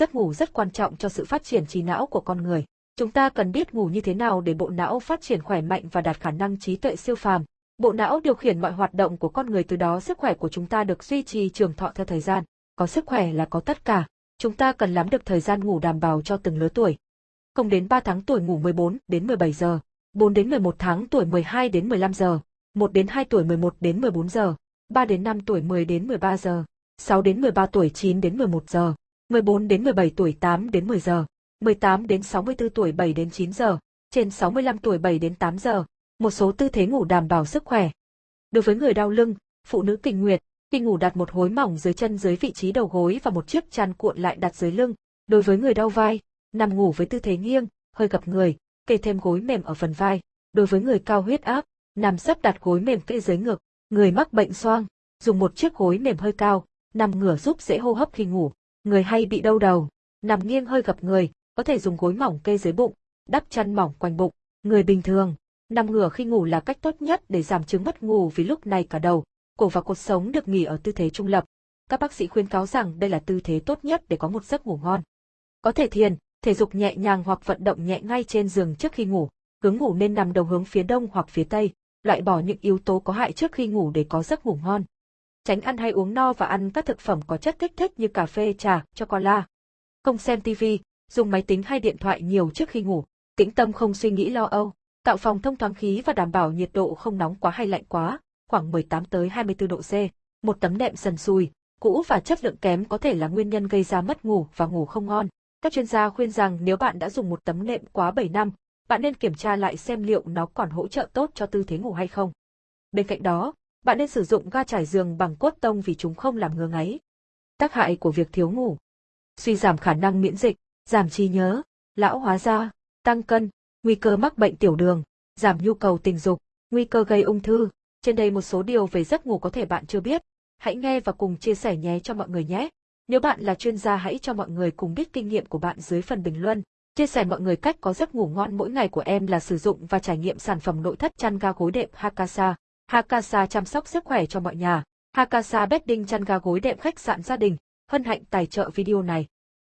Giấc ngủ rất quan trọng cho sự phát triển trí não của con người. Chúng ta cần biết ngủ như thế nào để bộ não phát triển khỏe mạnh và đạt khả năng trí tuệ siêu phàm. Bộ não điều khiển mọi hoạt động của con người từ đó sức khỏe của chúng ta được duy trì trường thọ theo thời gian. Có sức khỏe là có tất cả. Chúng ta cần lắm được thời gian ngủ đảm bảo cho từng lứa tuổi. Không đến 3 tháng tuổi ngủ 14 đến 17 giờ, 4 đến 11 tháng tuổi 12 đến 15 giờ, 1 đến 2 tuổi 11 đến 14 giờ, 3 đến 5 tuổi 10 đến 13 giờ, 6 đến 13 tuổi 9 đến 11 giờ, 14 đến 17 tuổi 8 đến 10 giờ, 18 đến 64 tuổi 7 đến 9 giờ, trên 65 tuổi 7 đến 8 giờ. Một số tư thế ngủ đảm bảo sức khỏe. Đối với người đau lưng, phụ nữ kinh nguyệt, khi ngủ đặt một hối mỏng dưới chân dưới vị trí đầu gối và một chiếc chăn cuộn lại đặt dưới lưng. Đối với người đau vai, nằm ngủ với tư thế nghiêng, hơi gập người, kê thêm gối mềm ở phần vai. Đối với người cao huyết áp, nằm sấp đặt gối mềm kê dưới ngực. Người mắc bệnh xoang, dùng một chiếc gối mềm hơi cao, nằm ngửa giúp dễ hô hấp khi ngủ. Người hay bị đau đầu, nằm nghiêng hơi gập người, có thể dùng gối mỏng kê dưới bụng, đắp chăn mỏng quanh bụng. Người bình thường, nằm ngửa khi ngủ là cách tốt nhất để giảm chứng mất ngủ vì lúc này cả đầu, cổ và cột sống được nghỉ ở tư thế trung lập. Các bác sĩ khuyên cáo rằng đây là tư thế tốt nhất để có một giấc ngủ ngon. Có thể thiền, thể dục nhẹ nhàng hoặc vận động nhẹ ngay trên giường trước khi ngủ. Hướng ngủ nên nằm đầu hướng phía đông hoặc phía tây, loại bỏ những yếu tố có hại trước khi ngủ để có giấc ngủ ngon. Tránh ăn hay uống no và ăn các thực phẩm có chất kích thích như cà phê, trà, chocola. Không xem TV, dùng máy tính hay điện thoại nhiều trước khi ngủ. Tĩnh tâm không suy nghĩ lo âu. Tạo phòng thông thoáng khí và đảm bảo nhiệt độ không nóng quá hay lạnh quá, khoảng 18 tới 24 độ C. Một tấm nệm sần sùi, cũ và chất lượng kém có thể là nguyên nhân gây ra mất ngủ và ngủ không ngon. Các chuyên gia khuyên rằng nếu bạn đã dùng một tấm nệm quá 7 năm, bạn nên kiểm tra lại xem liệu nó còn hỗ trợ tốt cho tư thế ngủ hay không. Bên cạnh đó, bạn nên sử dụng ga trải giường bằng cốt tông vì chúng không làm ngứa ngáy. Tác hại của việc thiếu ngủ. Suy giảm khả năng miễn dịch, giảm trí nhớ, lão hóa da, tăng cân, nguy cơ mắc bệnh tiểu đường, giảm nhu cầu tình dục, nguy cơ gây ung thư. Trên đây một số điều về giấc ngủ có thể bạn chưa biết. Hãy nghe và cùng chia sẻ nhé cho mọi người nhé. Nếu bạn là chuyên gia hãy cho mọi người cùng biết kinh nghiệm của bạn dưới phần bình luận. Chia sẻ mọi người cách có giấc ngủ ngon mỗi ngày của em là sử dụng và trải nghiệm sản phẩm nội thất chăn ga gối đệm Hakasa. Hakasa chăm sóc sức khỏe cho mọi nhà. Hakasa bedding chăn ga gối đệm khách sạn gia đình. Hân hạnh tài trợ video này.